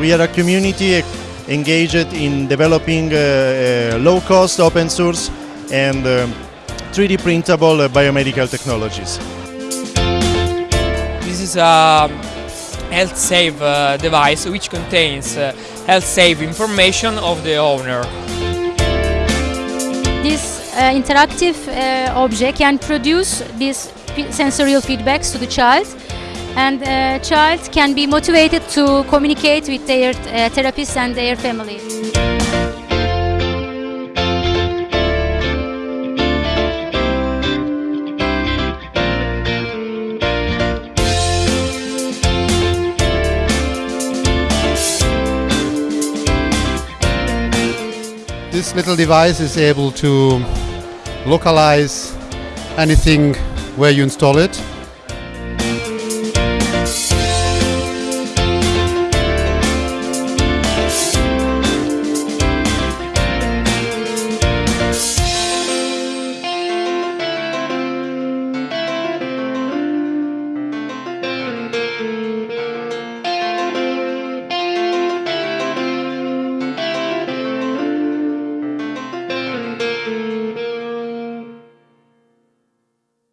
We are a community engaged in developing uh, uh, low-cost open source and um 3D printable uh, biomedical technologies. This is a health save uh, device which contains uh, health save information of the owner. This uh, interactive uh, object can produce these sensorial feedbacks to the child and a child can be motivated to communicate with their uh, and their family. This little device is able to localize anything where you install it